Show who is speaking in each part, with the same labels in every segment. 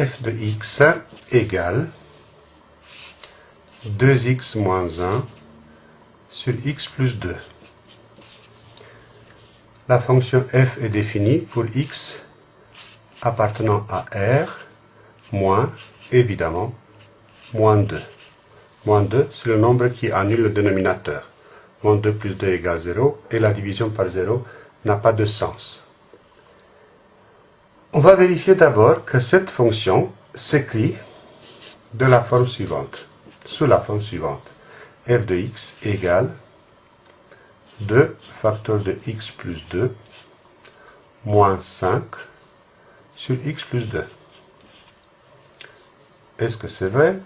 Speaker 1: f de x égale 2x moins 1 sur x plus 2. La fonction f est définie pour x appartenant à R moins, évidemment, moins 2. Moins 2, c'est le nombre qui annule le dénominateur. Moins 2 plus 2 égale 0, et la division par 0 n'a pas de sens. On va vérifier d'abord que cette fonction s'écrit de la forme suivante, sous la forme suivante. f de x égale 2 facteur de x plus 2 moins 5 sur x plus 2. Est-ce que c'est vrai?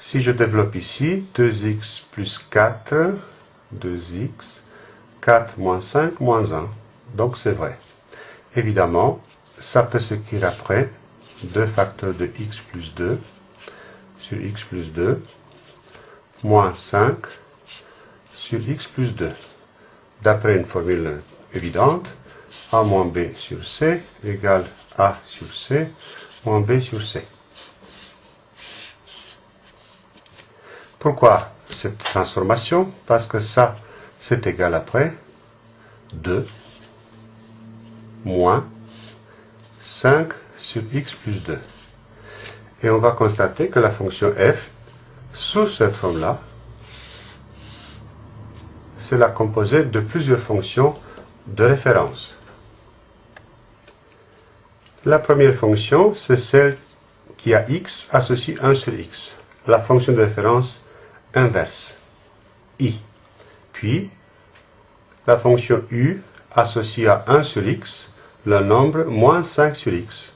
Speaker 1: Si je développe ici, 2x plus 4, 2x, 4 moins 5 moins 1. Donc c'est vrai. Évidemment, ça peut s'écrire après 2 facteurs de x plus 2 sur x plus 2 moins 5 sur x plus 2. D'après une formule évidente, a moins b sur c égale a sur c moins b sur c. Pourquoi cette transformation? Parce que ça, c'est égal après 2 moins 5 sur x plus 2. Et on va constater que la fonction f, sous cette forme-là, c'est la composée de plusieurs fonctions de référence. La première fonction, c'est celle qui a x associé 1 sur x, la fonction de référence inverse, i. Puis, la fonction u associée à 1 sur x, le nombre moins 5 sur x.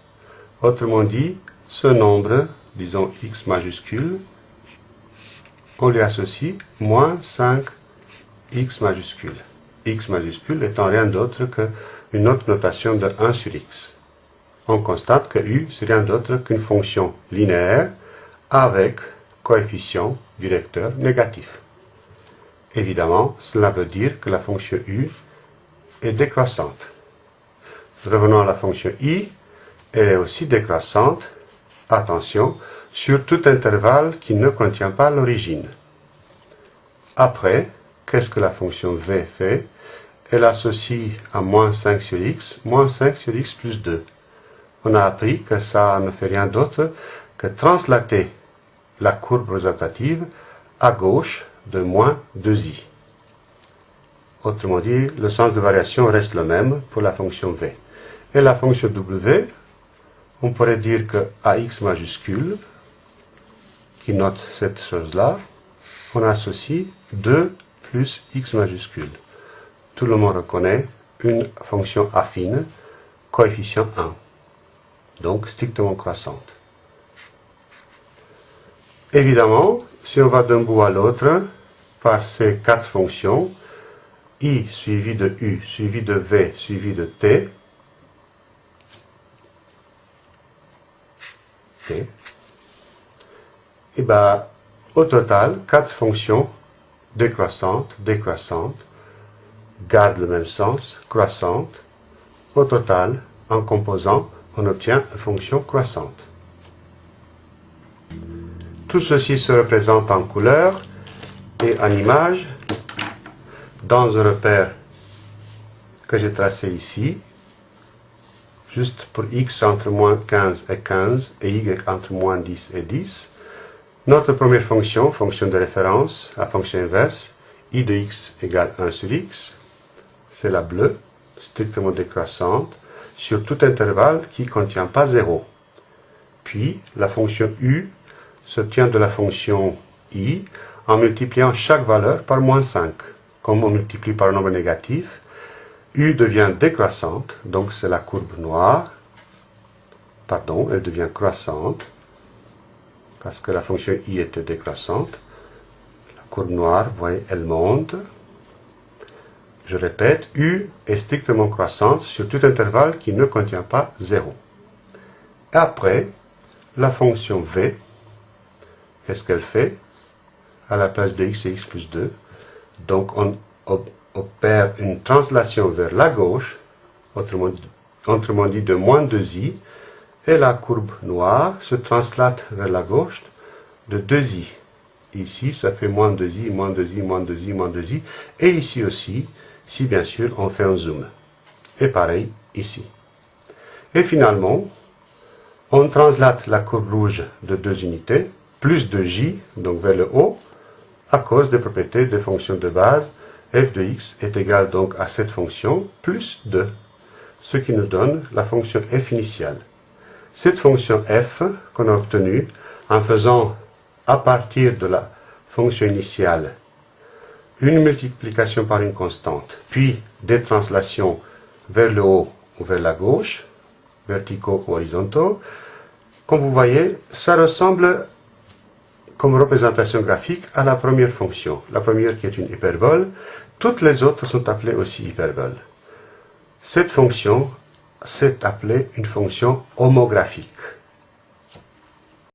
Speaker 1: Autrement dit, ce nombre, disons x majuscule, on lui associe moins 5 x majuscule. x majuscule étant rien d'autre qu'une autre notation de 1 sur x. On constate que u, c'est rien d'autre qu'une fonction linéaire avec coefficient directeur négatif. Évidemment, cela veut dire que la fonction u est décroissante. Revenons à la fonction i, elle est aussi décroissante, attention, sur tout intervalle qui ne contient pas l'origine. Après, qu'est-ce que la fonction v fait? Elle associe à moins 5 sur x, moins 5 sur x plus 2. On a appris que ça ne fait rien d'autre que translater la courbe représentative à gauche de moins 2i. Autrement dit, le sens de variation reste le même pour la fonction v. Et la fonction w, on pourrait dire que ax majuscule, qui note cette chose-là, on associe 2 plus x majuscule. Tout le monde reconnaît une fonction affine, coefficient 1, donc strictement croissante. Évidemment, si on va d'un bout à l'autre, par ces quatre fonctions, i suivi de u, suivi de v, suivi de t, et bien, au total, quatre fonctions décroissante, décroissante, garde le même sens, croissante. Au total, en composant, on obtient une fonction croissante. Tout ceci se représente en couleur et en image dans un repère que j'ai tracé ici, juste pour x entre moins 15 et 15 et y entre moins 10 et 10. Notre première fonction, fonction de référence, la fonction inverse, i de x égale 1 sur x, c'est la bleue, strictement décroissante, sur tout intervalle qui ne contient pas 0. Puis, la fonction u se tient de la fonction i en multipliant chaque valeur par moins 5. Comme on multiplie par un nombre négatif, u devient décroissante, donc c'est la courbe noire, pardon, elle devient croissante, parce que la fonction i était décroissante. La courbe noire, vous voyez, elle monte. Je répète, u est strictement croissante sur tout intervalle qui ne contient pas 0. Après, la fonction v, qu'est-ce qu'elle fait? À la place de x et x plus 2, donc on une translation vers la gauche, autrement dit, autrement dit de moins 2i, Et la courbe noire se translate vers la gauche de 2i. Ici, ça fait moins 2i, moins 2i, moins 2i, moins 2i. Et ici aussi, si bien sûr on fait un zoom. Et pareil ici. Et finalement, on translate la courbe rouge de deux unités, plus de j, donc vers le haut, à cause des propriétés des fonctions de base. F de x est égal donc à cette fonction plus 2, ce qui nous donne la fonction f initiale. Cette fonction f qu'on a obtenue en faisant à partir de la fonction initiale une multiplication par une constante, puis des translations vers le haut ou vers la gauche, verticaux ou horizontaux, comme vous voyez, ça ressemble comme représentation graphique à la première fonction. La première qui est une hyperbole, toutes les autres sont appelées aussi hyperboles. Cette fonction, c'est appelée une fonction homographique.